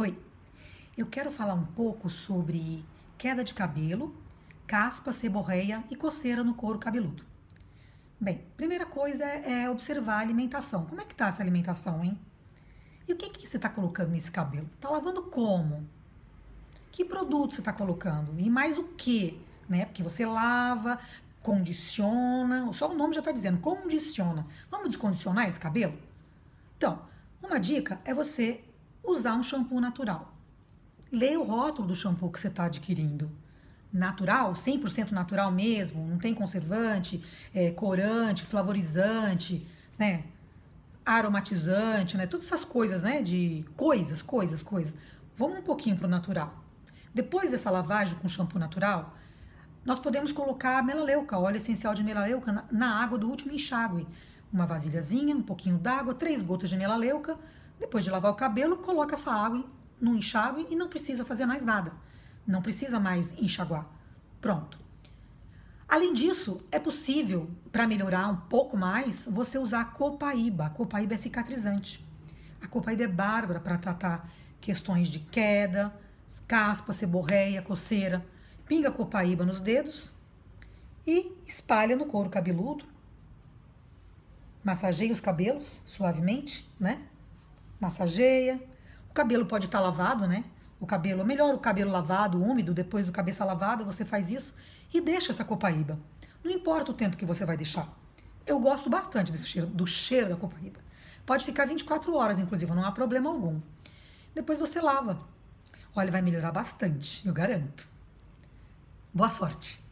Oi, eu quero falar um pouco sobre queda de cabelo, caspa, seborreia e coceira no couro cabeludo. Bem, primeira coisa é, é observar a alimentação. Como é que tá essa alimentação, hein? E o que, que você está colocando nesse cabelo? Tá lavando como? Que produto você está colocando? E mais o que? Né? Porque você lava, condiciona, só o nome já está dizendo, condiciona. Vamos descondicionar esse cabelo? Então, uma dica é você usar um shampoo natural. Leia o rótulo do shampoo que você está adquirindo. Natural, 100% natural mesmo, não tem conservante, é, corante, flavorizante, né? aromatizante, né? Todas essas coisas, né? De coisas, coisas, coisas. Vamos um pouquinho para o natural. Depois dessa lavagem com shampoo natural, nós podemos colocar melaleuca, óleo essencial de melaleuca, na, na água do último enxágue. Uma vasilhazinha, um pouquinho d'água, três gotas de melaleuca, depois de lavar o cabelo, coloca essa água no enxágue e não precisa fazer mais nada. Não precisa mais enxaguar. Pronto. Além disso, é possível, para melhorar um pouco mais, você usar a copaíba. A copaíba é cicatrizante. A copaíba é bárbara para tratar questões de queda, caspa, seborreia, coceira. Pinga a copaíba nos dedos e espalha no couro cabeludo. Massageia os cabelos suavemente, né? Massageia. O cabelo pode estar tá lavado, né? O cabelo, melhor o cabelo lavado, úmido, depois do cabeça lavada, você faz isso e deixa essa copaíba. Não importa o tempo que você vai deixar. Eu gosto bastante desse cheiro, do cheiro da copaíba. Pode ficar 24 horas, inclusive, não há problema algum. Depois você lava. Olha, vai melhorar bastante, eu garanto. Boa sorte!